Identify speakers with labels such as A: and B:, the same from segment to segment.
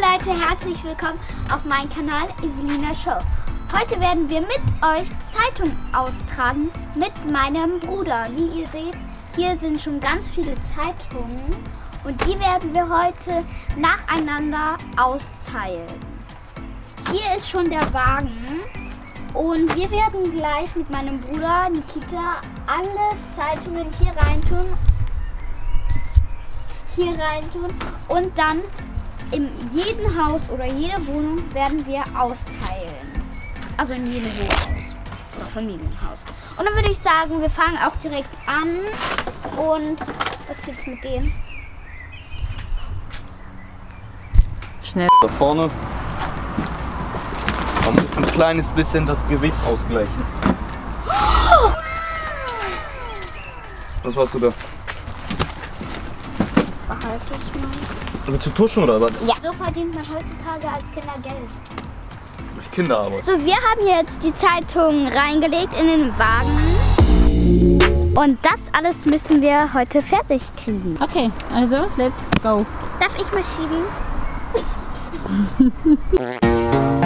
A: Leute, herzlich willkommen auf meinem Kanal Evelina Show. Heute werden wir mit euch Zeitung austragen mit meinem Bruder. Wie ihr seht, hier sind schon ganz viele Zeitungen und die werden wir heute nacheinander austeilen. Hier ist schon der Wagen und wir werden gleich mit meinem Bruder Nikita alle Zeitungen hier reintun hier reintun und dann in jedem Haus oder jede Wohnung werden wir austeilen. Also in jedem Wohnhaus oder Familienhaus. Und dann würde ich sagen, wir fangen auch direkt an. Und was ist jetzt mit denen?
B: Schnell da vorne. Man muss ein kleines bisschen das Gewicht ausgleichen. Was hast du da?
A: Behalte ich mal.
B: Willst du tuschen oder was?
A: Ja. So verdient man heutzutage als Kinder Geld.
B: Durch Kinderarbeit.
A: So, wir haben jetzt die Zeitung reingelegt in den Wagen. Und das alles müssen wir heute fertig kriegen.
C: Okay, also let's go.
A: Darf ich mal schieben?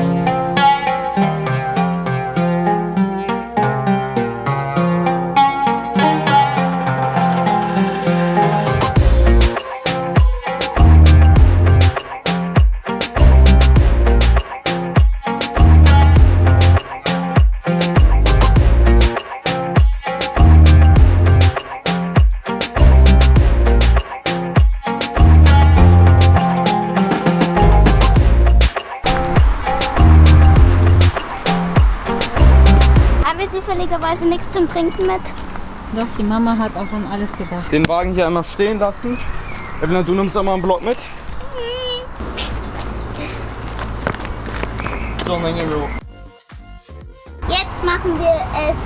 A: zufälligerweise nichts zum Trinken mit?
C: Doch, die Mama hat auch an alles gedacht.
B: Den Wagen hier einmal stehen lassen. Evelyn, du nimmst einmal einen Block mit. So, dann gehen wir hoch.
A: Jetzt machen wir es,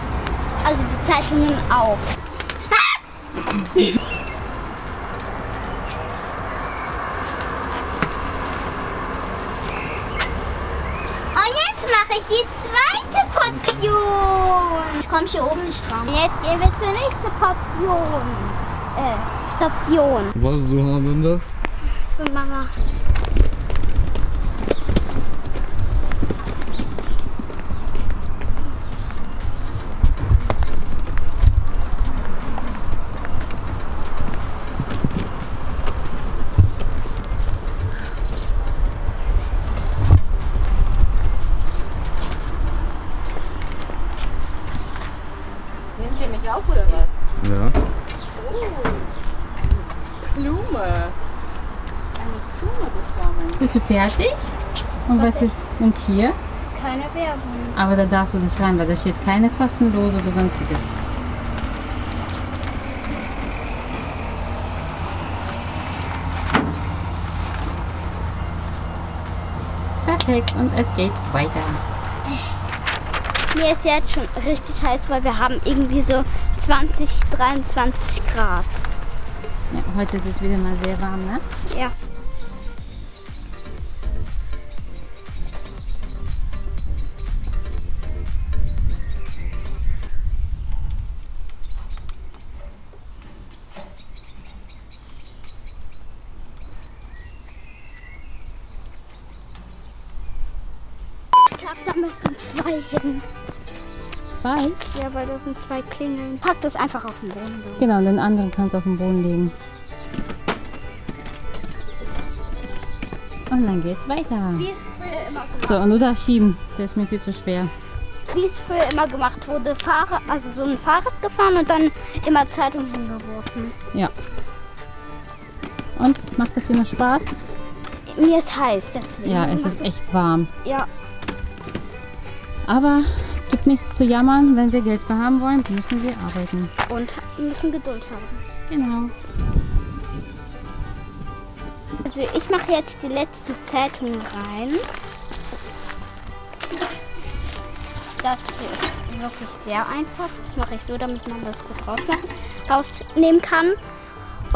A: also die Zeitungen auf. Und jetzt mache ich die zweite Portion. Ich komme hier oben nicht dran. Jetzt gehen wir zur nächsten Portion. Äh, Station.
D: Was du haben da?
A: Für Mama.
C: Nehmt ihr mich auf oder was?
D: Ja.
C: Blume. Eine Blume bekommen. Bist du fertig? Und was ist und hier?
A: Keine Werbung.
C: Aber da darfst du das rein, weil da steht keine kostenlos oder sonstiges. Perfekt und es geht weiter.
A: Mir ist jetzt schon richtig heiß, weil wir haben irgendwie so 20, 23 Grad.
C: Ja, heute ist es wieder mal sehr warm, ne?
A: Ja. Glaube, da müssen zwei hin.
C: Zwei?
A: Ja, weil da sind zwei Klingeln. Pack das einfach auf den Boden.
C: Genau, und den anderen kannst du auf den Boden legen. Und dann geht's weiter.
A: Wie es früher immer gemacht
C: So, und du darfst schieben. Der ist mir viel zu schwer.
A: Wie es früher immer gemacht wurde. Fahrrad, also so ein Fahrrad gefahren und dann immer Zeitung hingeworfen.
C: Ja. Und macht das immer Spaß?
A: Mir ist heiß, deswegen.
C: Ja, es ist echt warm.
A: Ja,
C: Aber es gibt nichts zu jammern. Wenn wir Geld haben wollen, müssen wir arbeiten.
A: und müssen Geduld haben.
C: Genau.
A: Also ich mache jetzt die letzte Zeitung rein. Das hier ist wirklich sehr einfach. Das mache ich so, damit man das gut rausmachen, rausnehmen kann.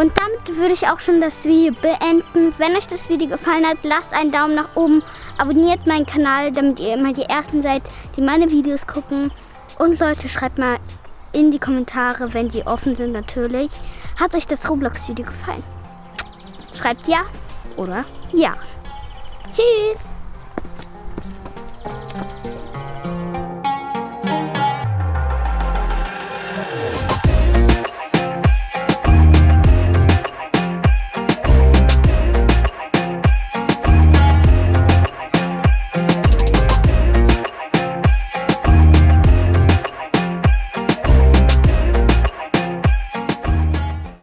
A: Und damit würde ich auch schon das Video beenden. Wenn euch das Video gefallen hat, lasst einen Daumen nach oben, abonniert meinen Kanal, damit ihr immer die Ersten seid, die meine Videos gucken. Und Leute, schreibt mal in die Kommentare, wenn die offen sind natürlich, hat euch das Roblox-Video gefallen? Schreibt ja oder ja. Tschüss.